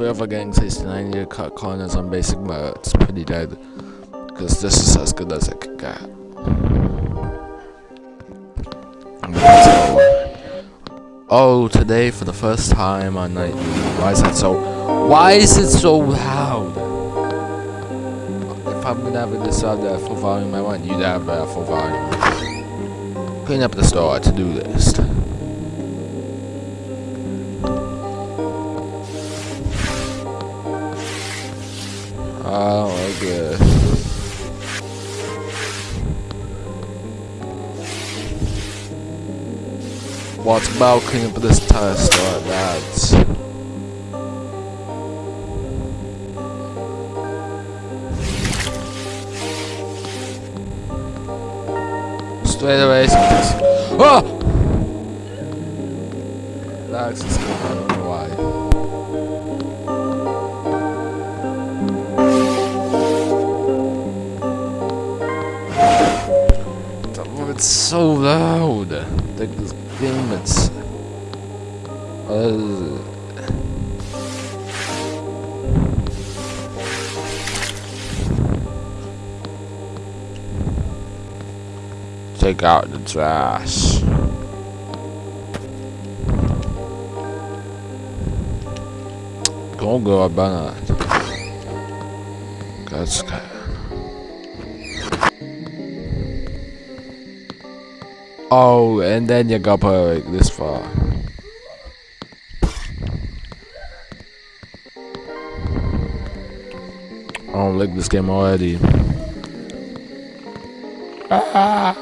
forever getting 69 year cut corners on basic mode. Uh, it's pretty dead. Because this is as good as it can get. Oh, today for the first time on night. Why is that so? Why is it so loud? If I'm gonna have this out at full volume, I want you to have it at full volume. Clean up the store to do list. Oh my god. What's about cleaning up this tire store, lads? Straight away, Oh! That's It's so loud. Like this game, it's. Uh, take out the trash. Go go about it. That's Oh, and then you got like this far. I don't like this game already. Ah.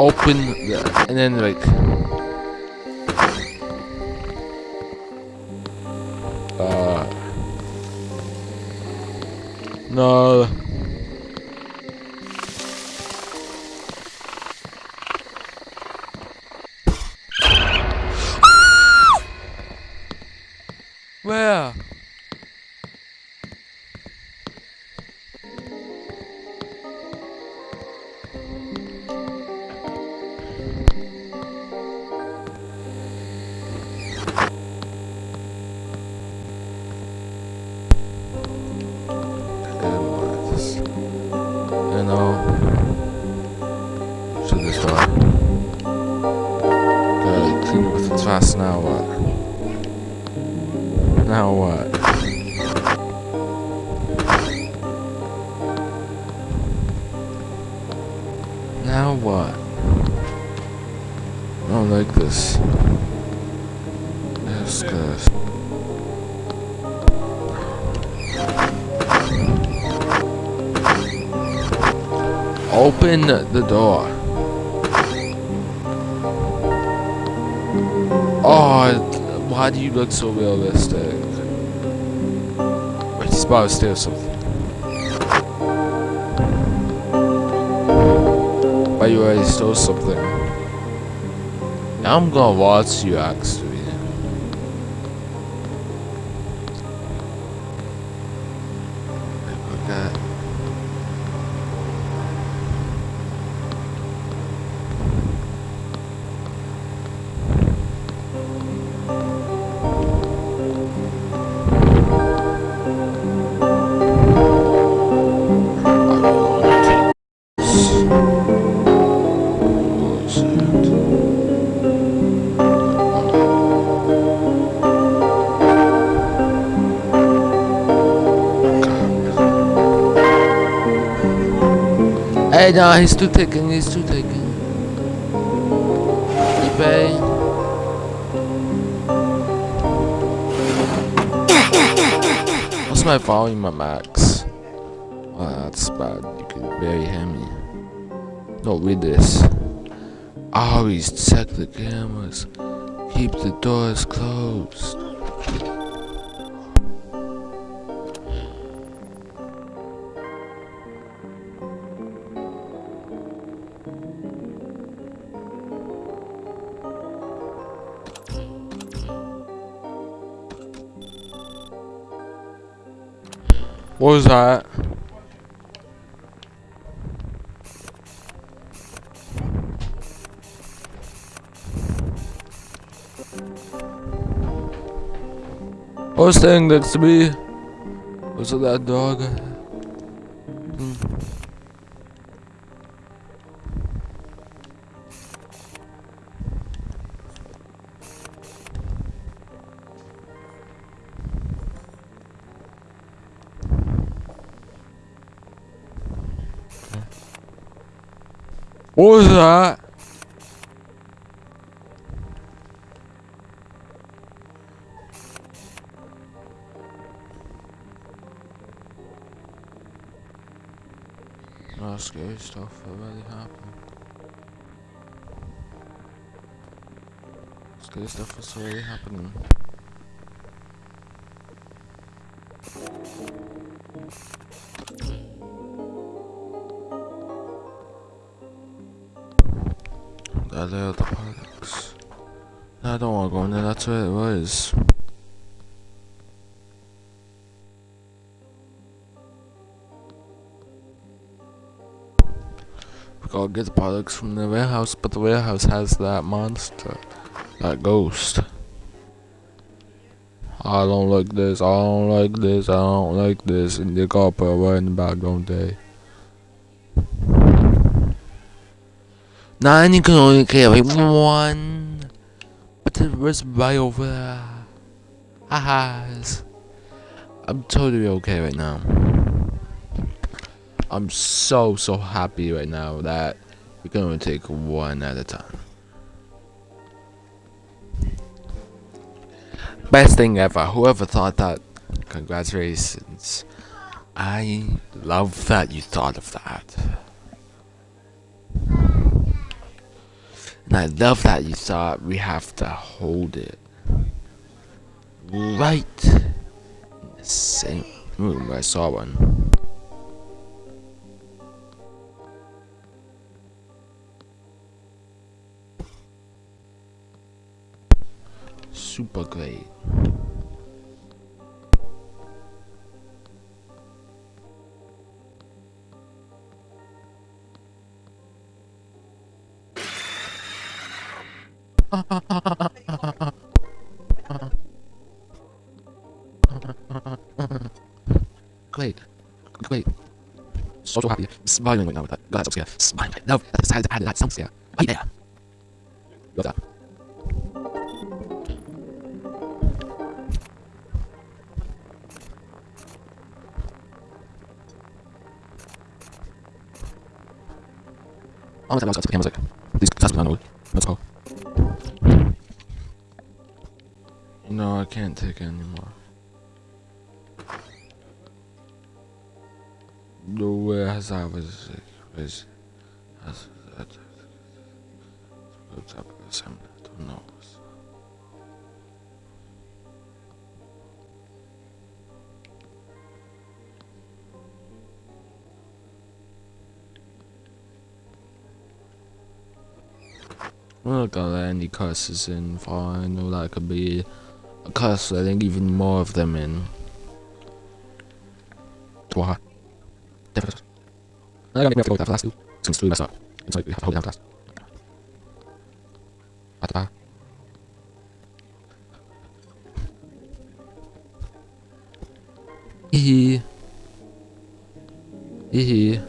Open the, and then like. Uh. No. Now. What? Now what? Now what? I don't like this. Yes, guys. Open the door. Why do you look so realistic? Wait, he's about to steal something. Why you already stole something? Now I'm gonna watch you actually. Hey, no, he's too taking, he's too taking. eBay. What's my volume at max? Oh, that's bad. You can barely hear me. No, read this. Always check the cameras. Keep the doors closed. What was that? Oh, standing next to me. Was it that dog? What was that? No scary stuff that really happened. Scary stuff was already happening. That are the parks. I don't want to go in there, that's where it was. We gotta get the products from the warehouse, but the warehouse has that monster. That ghost. I don't like this, I don't like this, I don't like this, and they gotta put a word in the don't they? And you can only carry one. But the rest right over there. Haha. I'm totally okay right now. I'm so, so happy right now that we're gonna take one at a time. Best thing ever. Whoever thought that? Congratulations. I love that you thought of that. And I love that you thought we have to hold it right in the same room I saw one. Super great. Great. Great. So, so happy. Smiling right now with that. God, that's so scared. Smiling. No, that's how add that sound scare. Right there. Love that. Oh, that's the camera's like, these classes are not Let's go. No, I can't take it anymore. The way has I was was has that what's up with some don't know. I'm not gonna let any curses in for I know that could be a I think even more of them in. Definitely. I gotta make me have to last two. Since three messed up. It's like we have to hold down fast. Ata. Hehe. Hehe.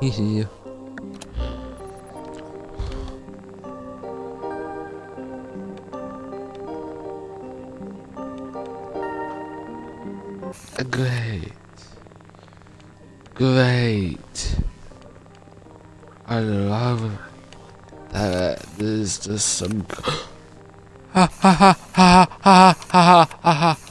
Hehe. Great. Great. I love that there's just some. Ha ha ha ha ha ha ha ha.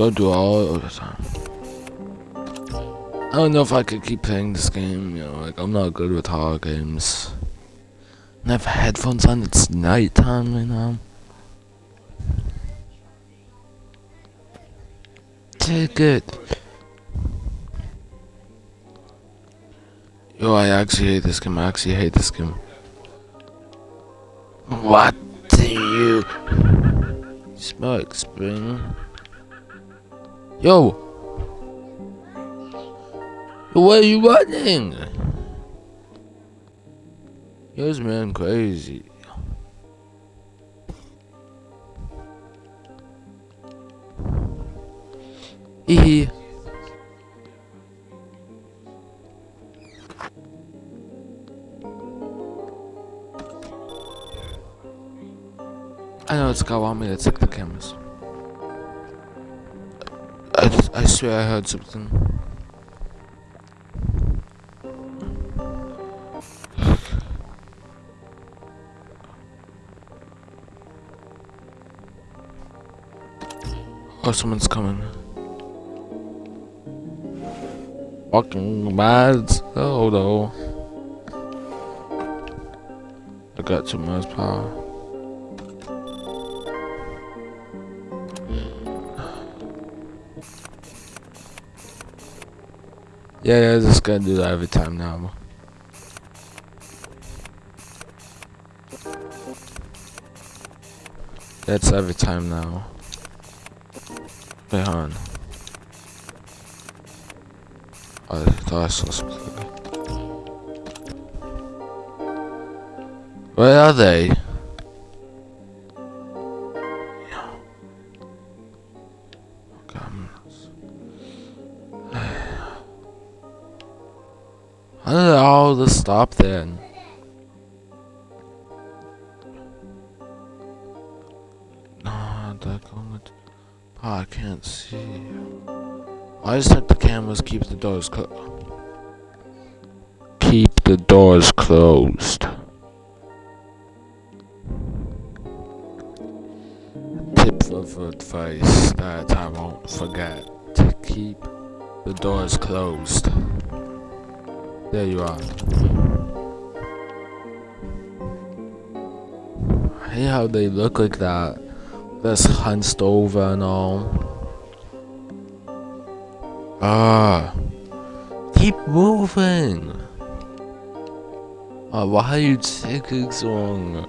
Don't do all the time. I don't know if I could keep playing this game, you know, like I'm not good with horror games. And I have headphones on, it's nighttime right now. Take it. Yo, I actually hate this game. I actually hate this game. What do you smoke, Spring? Yo! Where are you running? This man crazy. Hee I know it's got want me to check the cameras. I, I swear I heard something. Oh, someone's coming. Fucking mad. Oh no. I got too much power. Yeah, yeah, just gonna do that every time now. That's every time now. Wait, on. Oh, I thought I saw something. Where are they? All this stop then? Oh, I can't see. I just have the cameras keep the doors closed. Keep the doors closed. Tip of advice that I won't forget to keep the doors closed. There you are. I hate how they look like that. That's hunched over and all. Ah. Keep moving. Oh, why are you taking so long?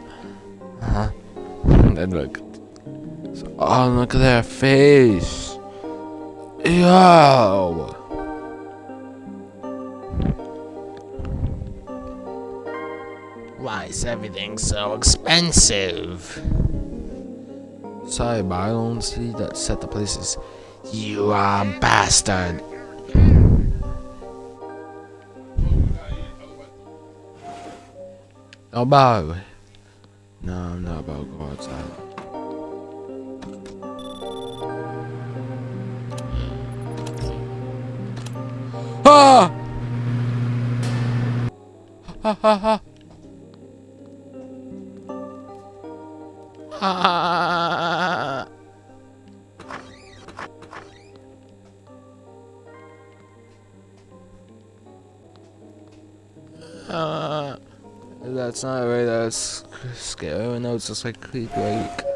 Huh? And look. Oh, look at their face. Yo. Why is everything so expensive? Sorry, but I don't see that set the places. You are a bastard. Oh, no. No, I'm not about to go outside. Ah! Ha ha ha! Uh, that's not right, that's scary. No, it's just like creep like.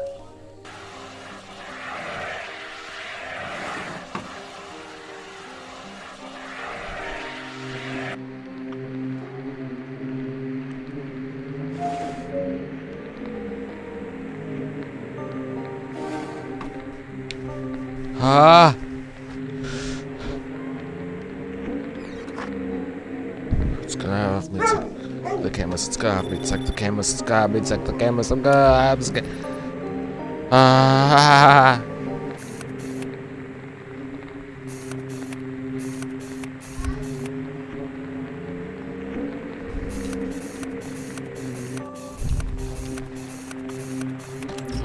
Ah! It's gonna have me check the cameras. It's gonna have me check the cameras. It's gonna have me check the cameras. I'm gonna have to Ah!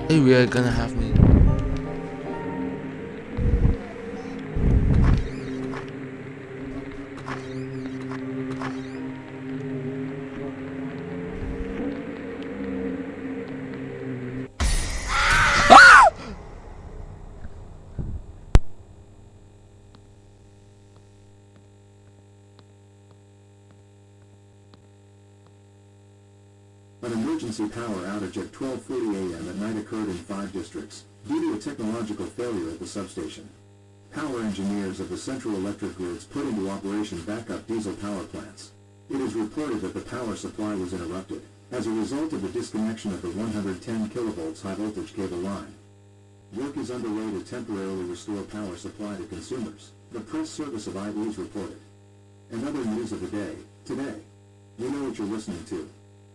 Hey, we are gonna have me. Emergency power outage at 12.40 a.m. at night occurred in five districts, due to a technological failure at the substation. Power engineers of the Central Electric Grids put into operation backup diesel power plants. It is reported that the power supply was interrupted as a result of the disconnection of the 110 kilovolts high voltage cable line. Work is underway to temporarily restore power supply to consumers, the press service of IB's reported. And other news of the day, today. You know what you're listening to.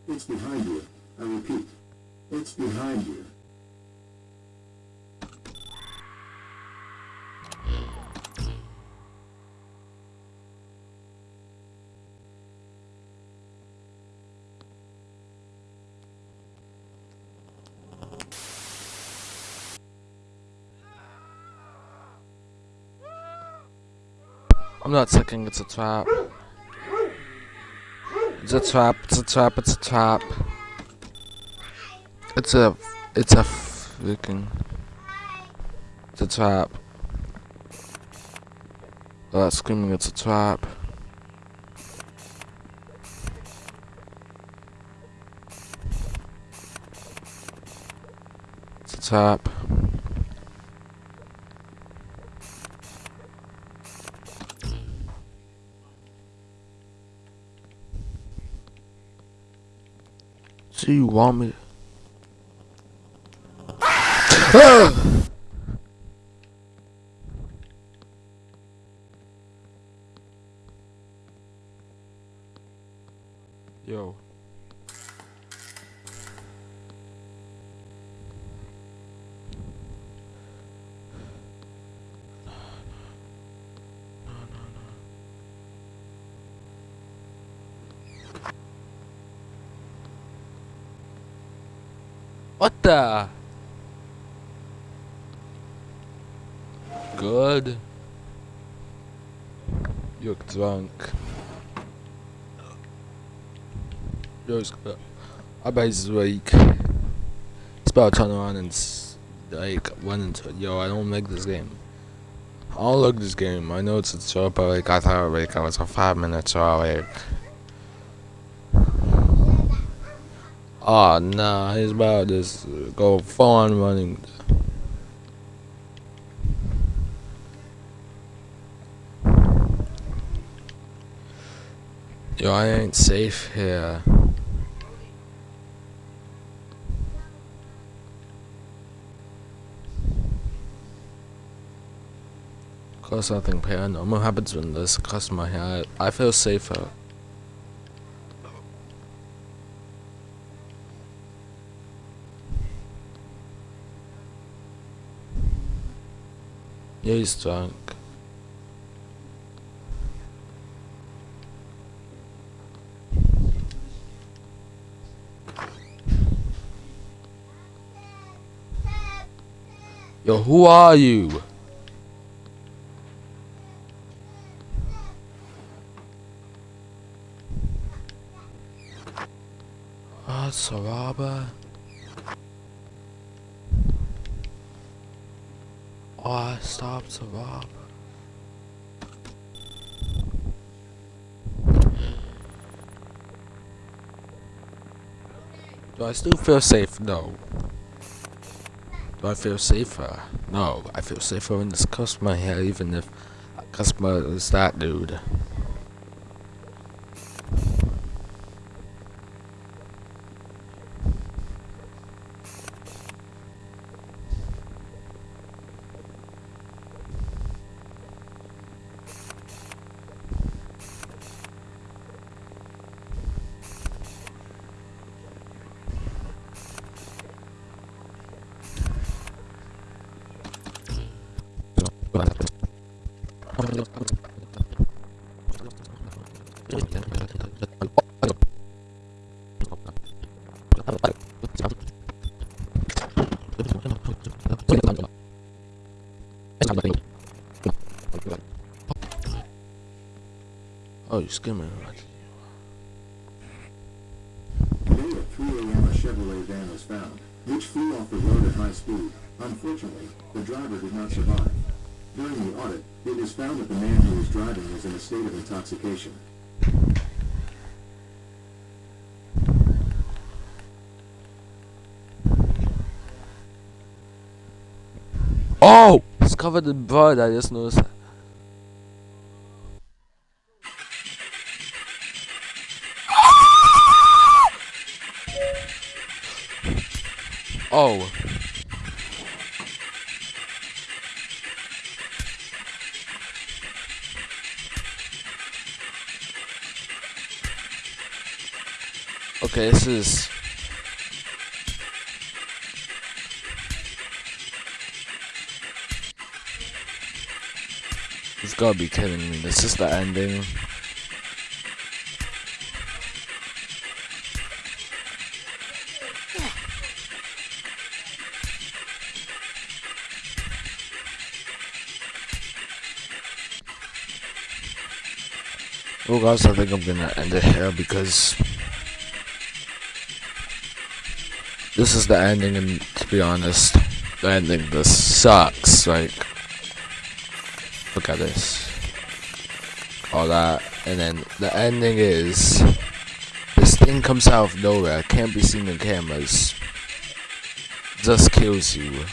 It's behind you. I repeat, it's behind you. I'm not sucking, it's a trap. It's a trap, it's a trap, it's a trap. It's a, it's a freaking, it's a trap. Oh, screaming, it's a trap. It's a trap. So you want me? Yo. What the? Good. You're drunk. Yo, it's good. I he's weak. It's about to turn around and like run into it. Yo, I don't like this game. I don't like this game. I know it's a show, but like I thought like I was a five minute show. Like, oh nah, he's about to just uh, go full on running. Yo, I ain't safe here. Cause nothing paranormal happens when there's a customer here. I, I feel safer. Yeah, he's drunk. Yo, who are you? Ah, Saraba. Oh, stop, Saraba. Do I still feel safe? No. Do I feel safer? No. I feel safer when this customer here, even if customer is that dude. Oh, you're skimming. Today at 3 a.m. a Chevrolet van was found, which flew off the road at high speed. Unfortunately, the driver did not survive. During the audit, it was found that the man who was driving was in a state of intoxication. Oh! It's covered in blood, I just noticed Oh. Okay, this is You've gotta be kidding me. This is the ending. Guys, I think I'm gonna end it here because this is the ending and to be honest, the ending just sucks, like look at this. All that and then the ending is this thing comes out of nowhere, can't be seen in cameras. Just kills you.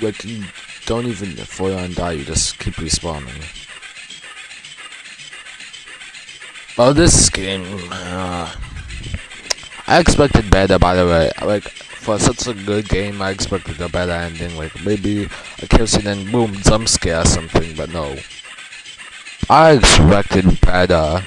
Like you don't even fall and die, you just keep respawning. Oh, this game. Uh, I expected better, by the way. Like, for such a good game, I expected a better ending. Like, maybe a kill scene and boom, jump scare or something, but no. I expected better.